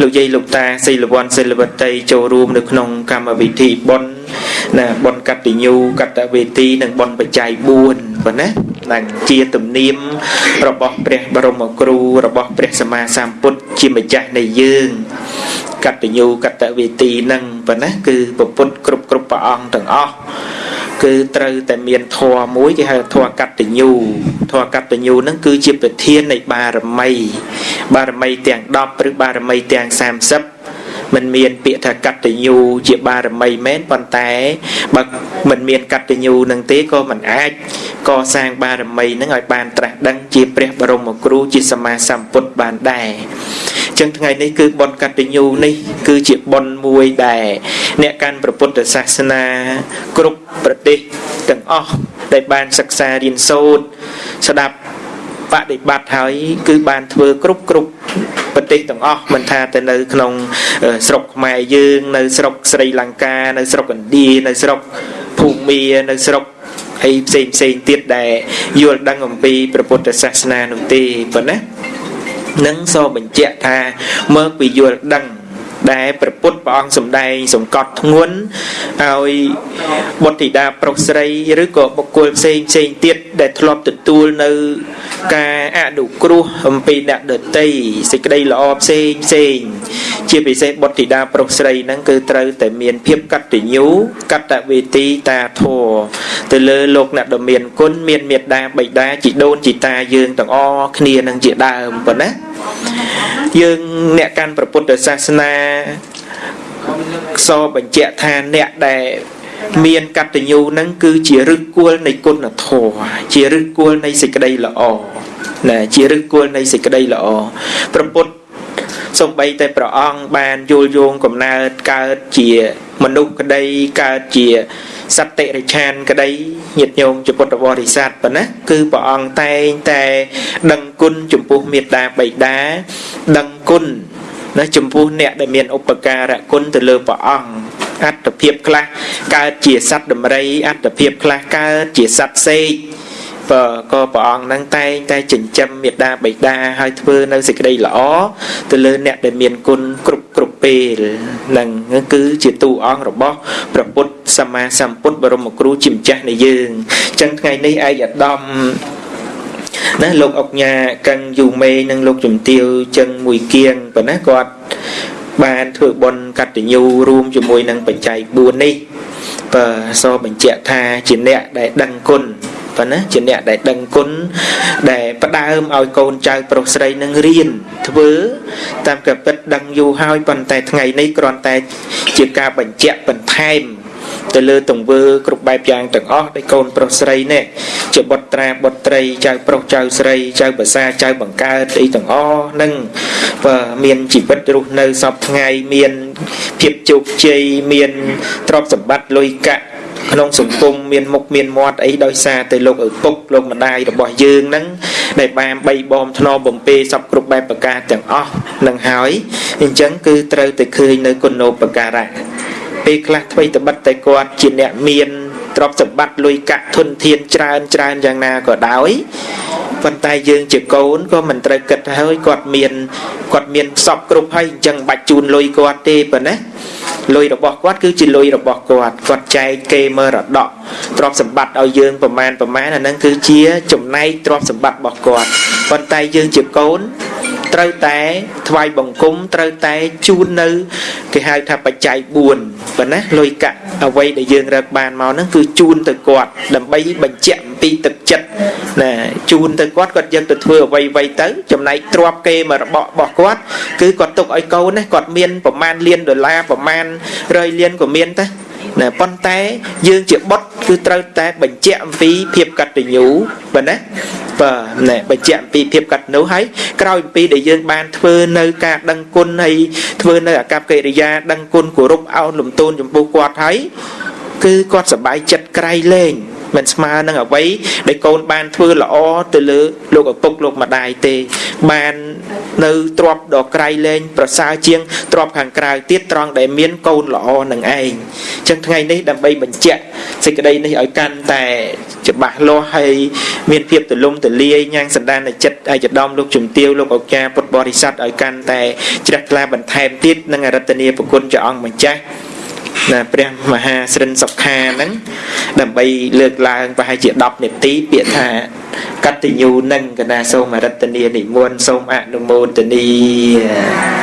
លោកយាយលោកតាសិលវ័នសិលវតីចូលរួមនៅក្នុងកម្មវិធីបុណ្យណាបុណ្យកតញ្ញូកតវេទីនិងបុណ្យបច្ច័យ4ប៉ុណ្ណានឹងជាទំនៀមរបស់ព្រះបរមគ្រូរបស់ព្រះសម្មាសម្ពុទ្ធជាម្ចាស់នៃយើងកតញ្ញូកតវេទីនឹងប៉ុណ្ណាគឺពុទ្ធគ្រប់គ្រប់ព្រះអង្គទាំងអស់ គឺត្រូវតែមានធម៌មួយគេហៅធម៌កតញ្ញូធម៌កតញ្ញូហ្នឹងគឺជាប្រធាននៃបារមី បារមីទាំង10ឬបារមីទាំង30មិនមានពាក្យថាកតញ្ញូជាបារមីមែនប៉ុន្តែបើមិនមានកតញ្ញូនឹងទេក៏មិនអាចកសាងបារមីនឹងឲ្យបានត្រាស់ដឹងជាព្រះបរមគ្រូជាសម្មាសម្ពុទ្ធបានដែរ ចឹងថ្ងៃនេះគឺបុណ្យកតញ្ញូនេះគឺជាបុណ្យមួយដែលអ្នកកាន់ព្រះពុទ្ធសាសនា គ្រប់ប្រទេសទាំងអស់ដែលបានសិក្សារៀនសូត្រស្ដាប់បដិបត្តិហើយគឺបានធ្វើគ្រប់គ្រប់ប្រទេសទាំងអស់មិនថាទៅនៅក្នុងស្រុកខ្មែរយើង នៅស្រុកស្រីលង្កានៅស្រុកឥណ្ឌានៅស្រុកភូមានៅស្រុកអីផ្សេងផ្សេងទៀតដែលយល់ដឹងអំពីព្រះពុទ្ធសាសនានោះទេប៉ុណ្ណា នឹងសូមបញ្ជាក់ថាមកពីយល់ដឹងដែលព្រះពុទ្ធព្រះអង្គសម្ដែងសង្កត់ធ្ងន់ឲ្យបុត្រធីតាប្រុសស្រី ឬក៏បុគ្គលផ្សេងផ្សេងទៀតដែលធ្លាប់ទទួលនៅ ការអនុគ្រោះអំពីអ្នកដតីសេចក្តីល្អផ្សេងផ្សេងជាពិសេសបុត្រធីតាប្រុសស្រីហ្នឹងគឺត្រូវតែមានភាពកតញ្ញូកតវេទីតាធម៌ទៅលើលោកអ្នកដ៏មានគុណមានមេត្តាបិតាជីដូនជីតាយើងទាំងអស់គ្នានឹងជាដើមប៉ុណ្ណាយើងអ្នកកាន់ព្រះពុទ្ធសាសនាសបញ្ជាក់ថាអ្នកដែល មានកតញ្ញូនឹងគឺជាឫសគល់នៃគុណធម៌ជាឫសគល់នៃសេចក្តីល្អណាជាឫសគល់នៃសេចក្តីល្អព្រះពុទ្ធសំបីតែព្រះអង្គបានយល់យោងកំណើតកើតជាមនុស្សក្តីកើតជាសត្វតិរិឆានក្តីញាតិញោមជាពុទ្ធបរិស័ទប៉ុណ្ណាគឺព្រះអង្គតែងតែដឹងគុណចំពោះមេត្តាបិតាដឹងគុណណាចំពោះអ្នកដែលមានឧបការៈគុណទៅលើព្រះអង្គ អត្តភាពខ្លះកើតជាសត្វដំរីអត្តភាពខ្លះកើតជាសត្វសេកបើក៏ព្រះអង្គនឹងតែងតែចិញ្ចឹមមេត្តាបិតាឲ្យធ្វើនៅសេចក្តីល្អទៅលើអ្នកដែលមានគុណគ្រប់គ្រប់ពេលនឹងគឺជាទូអង្គរបស់ព្រះពុទ្ធសម្មាសម្ពុទ្ធបរមគ្រូជាម្ចាស់នៃយើងអញ្ចឹងថ្ងៃនេះឯកឧត្តមណាលោកអុកញ៉ាកឹងយូមេនិងលោកជំទាវចឹងមួយគៀងប៉ុណ្ណាគាត់ បានធ្វើបុណ្យកតញ្ញូរួមជាមួយនឹងបច្ច័យ4នេះបើសបញ្ជាក់ថាជាអ្នកដែលដឹងគុណប៉ុណ្ណាជាអ្នកដែលដឹងគុណដែលផ្ដើមឲ្យកូនចៅប្រុសស្រីនឹងរៀនធ្វើតាមកពិតដឹងយូរហើយប៉ុន្តែថ្ងៃនេះគ្រាន់តែជាការបញ្ជាក់បន្ថែម ទៅលើទង្វើគ្រប់បែបយ៉ាងទាំងអស់ដែលកូនប្រុសស្រីនេះជាបុត្រាបុត្រីចៅប្រុសចៅស្រីចៅភាសាចៅបង្កើតអីទាំងអស់នឹងបើមានជីវិតរស់នៅសពថ្ងៃមានភាពជោគជ័យមានទ្រព្យសម្បត្តិលុយកាក់ក្នុងសង្គមមានមុខមានមាត់អីដោយសារតែលោកឪពុកលោកម្ដាយរបស់យើងហ្នឹងដែលបានបីបំធ្នមបំពេសពគ្រប់បែបប្រការទាំងអស់នឹងហើយអញ្ចឹងគឺត្រូវតែឃើញនៅគុណូបការៈ ពេលខ្លះអ្វីត្បិតតែគាត់ជាអ្នកមានទ្រព្យសម្បត្តិលុយកាក់ធនធានច្រើនច្រើនយ៉ាងណាក៏ដោយប៉ុន្តែយើងជាកូនក៏មិនត្រូវគិតហើយគាត់មានគាត់មានសពគ្រប់ហើយអញ្ចឹងបាច់ជូនលុយគាត់ទេប៉ុណ្ណាលុយរបស់គាត់គឺជាលុយរបស់គាត់គាត់ចែកគេមរតកទ្រព្យសម្បត្តិឲ្យយើងប្រមាណប្រមាណអាហ្នឹងគឺជាចំណែកទ្រព្យសម្បត្តិរបស់គាត់ប៉ុន្តែយើងជាកូន ត្រូវតែថ្វាយបង្គំត្រូវតែជូននៅគេហៅថាបច្ច័យ4ប៉ុណ្ណាលុយកាក់អ្វីដែលយើងរកបានមកហ្នឹងគឺជូនទៅគាត់ដើម្បីបញ្ជាក់អំពីទឹកចិត្តណាជូនទៅគាត់គាត់យកទៅធ្វើអ្វីអ្វីទៅចំណែកទ្របគេមករបស់របស់គាត់គឺគាត់ទុកឲ្យកូនណាគាត់មានប្រមាណលានដុល្លារប្រមាណ100លានក៏មានតែ ណាប៉ុន្តែយើងជាបុតគឺត្រូវតែបញ្ជាក់អំពីភាពកតញ្ញូបើណាបាទណែបញ្ជាក់អំពីភាពកតញ្ញូហើយក្រោយអំពីដែលយើងបានធ្វើនៅការដឹងគុណហើយធ្វើនៅអកប្បកិរិយាដឹងគុណគោរពអោនលំទោនចំពោះគាត់ហើយគឺគាត់សប្បាយចិត្តក្រៃលែង មិនស្មើនឹងអ្វីដែលកូនបានធ្វើល្អទៅលើលោកឪពុកលោកម្ដាយទេ បាននៅទ្របដ៏ក្រៃលែងប្រសើរជាងទ្របខាងក្រៅទៀតត្រង់ដែលមានកូនល្អនឹងឯងអញ្ចឹងថ្ងៃនេះដើម្បីបញ្ជាក់សេចក្តីនេះឲ្យកាន់តែច្បាស់លាស់ហើយមានភាពទលំទលាយញ៉ាំងសន្តានចិត្តឯកឧត្តមលោកជំទាវលោកអុកាពុទ្ធបរិស័ទឲ្យកាន់តែជ្រះថ្លាបន្ថែមទៀតនឹងអរតនីប្រគុណព្រះអង្គម្ចាស់ ណាព្រះមហាស្រិនសុខាហ្នឹងដើម្បីលើកឡើងប្រហែលជា10នាទីពាក្យថាកតញ្ញូនឹងកណាសូមអរតនីនិមន្តសូមអនុមោទនី